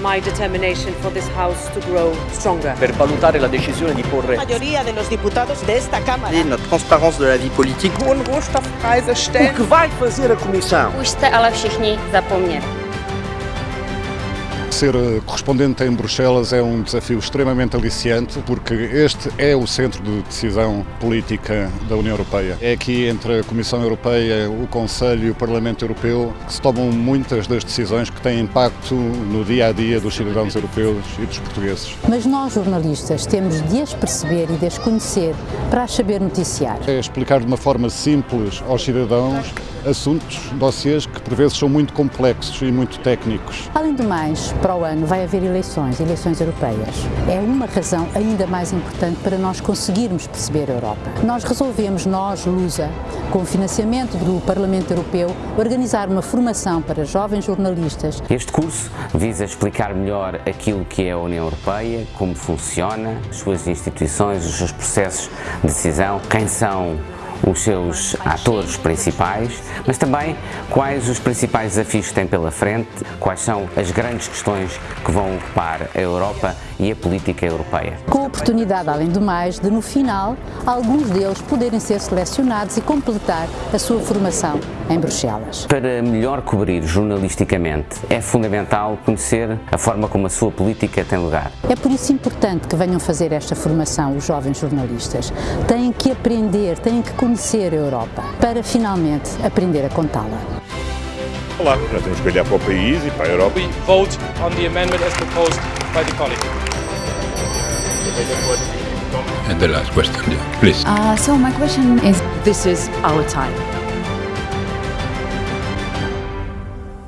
my determination for this House to grow stronger. Per valutare la decisione di porre La mayoría de los diputados de esta Cámara notre transparence de la vie politique. hohen Rohstoffpreise o stellen. que vai fazer a Comissão. Už jste ale všichni zapomněli. Ser eh, correspondente em Bruxelas é um desafio extremamente aliciante porque este é o centro de decisão política da União Europeia. É aqui entre a Comissão Europeia, o Conselho e o Parlamento Europeu que se tomam muitas das decisões que têm impacto no dia a dia dos cidadãos europeus e dos portugueses. Mas nós, jornalistas, temos de as perceber e de as conhecer para as saber noticiar. É explicar de uma forma simples aos cidadãos assuntos, dossiês que por vezes são muito complexos e muito técnicos. Além do mais, para o ano vai haver eleições, eleições europeias. É uma razão ainda mais importante para nós conseguirmos perceber a Europa. Nós resolvemos, nós, Lusa, com o financiamento do Parlamento Europeu, organizar uma formação para jovens jornalistas Este curso visa explicar melhor aquilo que é a União Europeia, como funciona, as suas instituições, os seus processos de decisão, quem são os seus atores principais, mas também quais os principais desafios que têm pela frente, quais são as grandes questões que vão ocupar a Europa e a política europeia. com a oportunidade, além do mais, de no final alguns deles poderem ser selecionados e completar a sua formação em Bruxelas. Para melhor cobrir jornalisticamente, é fundamental conhecer a forma como a sua política tem lugar. É por isso importante que venham fazer esta formação os jovens jornalistas. Têm que aprender, têm que conhecer a Europa para finalmente aprender a contá-la. Olá, nós temos que olhar para o país e para a Europa. We vote on the amendment as proposed by the colleague. And the last question, please. Uh, so my question is, This is our time.